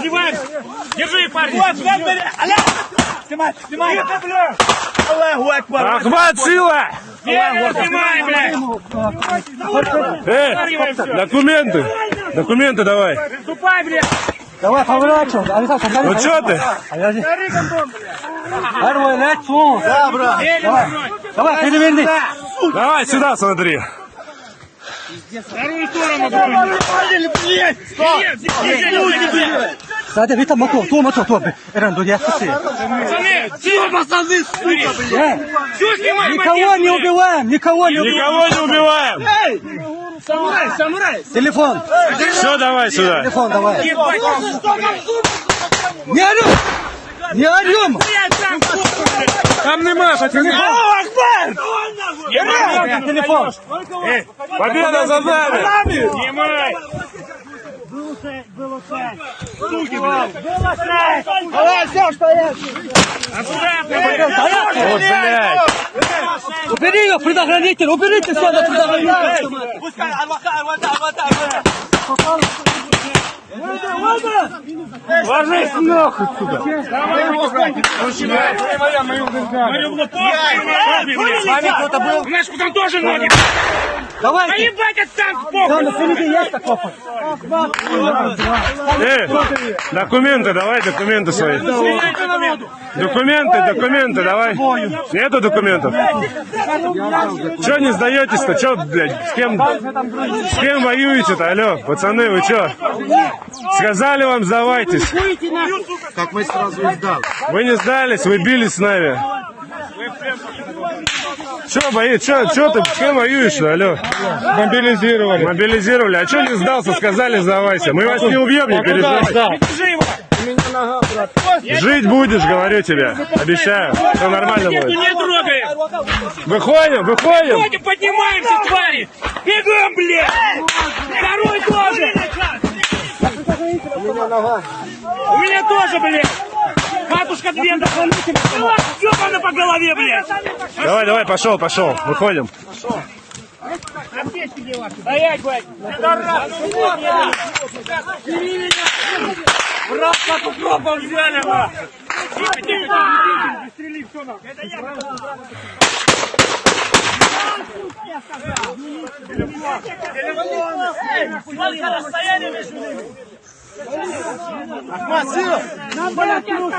Раздеваемся. Держи парни. Снимай, снимай. Аллаху Акбар. Ахмат, сила! Снимай, блядь. Э, документы! Документы давай! Ступай, блядь. Давай, поворачивай. Согнали. Ну что ты? Первый лицо. Да, брат. Давай, переверни. Давай сюда смотри. Вторую сторону, блядь. Нет. Сади, вита мотор, то мотор, то. Эрен, до яхты. Пацаны, все, пацаны, сука, блядь. Все, снимай, Никого не убиваем, никого не убиваем. Никого не убиваем! Самурай, самурай. Телефон, Все, давай сюда. телефон давай. Не орем! Не орем! там фотку, блядь. Там нема, Ебать, Телефон. Победа за нами! Снимай. Давай, все, что есть. Аккуратно, блядь. Убери его, предохранитель, уберите все на предохранитель. Пускай, алваха, алвата, алвата, алвата. Ложись нахуй сюда. Говорю, похуй, блядь. С вами кто-то был? У нас там тоже ноги. Да Давайте. ебать, от танк Там похуй. на впереди есть такой. Э, документы, давай документы свои. Документы, документы, давай. Нету документов? Че не сдаетесь-то? Че, блядь, с кем, с кем воюете-то? Алло, пацаны, вы че? Сказали вам сдавайтесь. Так мы сразу и сдал. Вы не сдались, вы бились с нами. Че, бои, че, че ты, с кем воюешь-то, алло? Мобилизировали. Мобилизировали. А че не сдался, сказали сдавайся. Мы вас не убьем, не переживай. Жить будешь, говорю тебе. Обещаю. Все нормально будет. не трогай. Выходим, выходим. Ходим, поднимаемся, твари. Бегом, блядь. Второй тоже. У меня тоже, блядь. Матушка Двенда. Ёбана по голове, блядь. Давай, давай, пошел, пошел. Выходим. Стоять, блядь. Брат, как укропом взяли, нахуй. Тихо, тихо. Пристрели, все, нахуй. Это я. Сколько расстояние между ними? Ахмат, сила. Нам, блядь, руку,